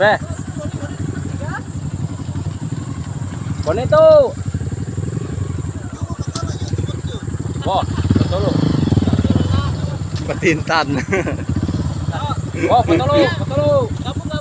Be. Bonito. Wah, betul lu. Petintan. Wah, betul lu, betul lu.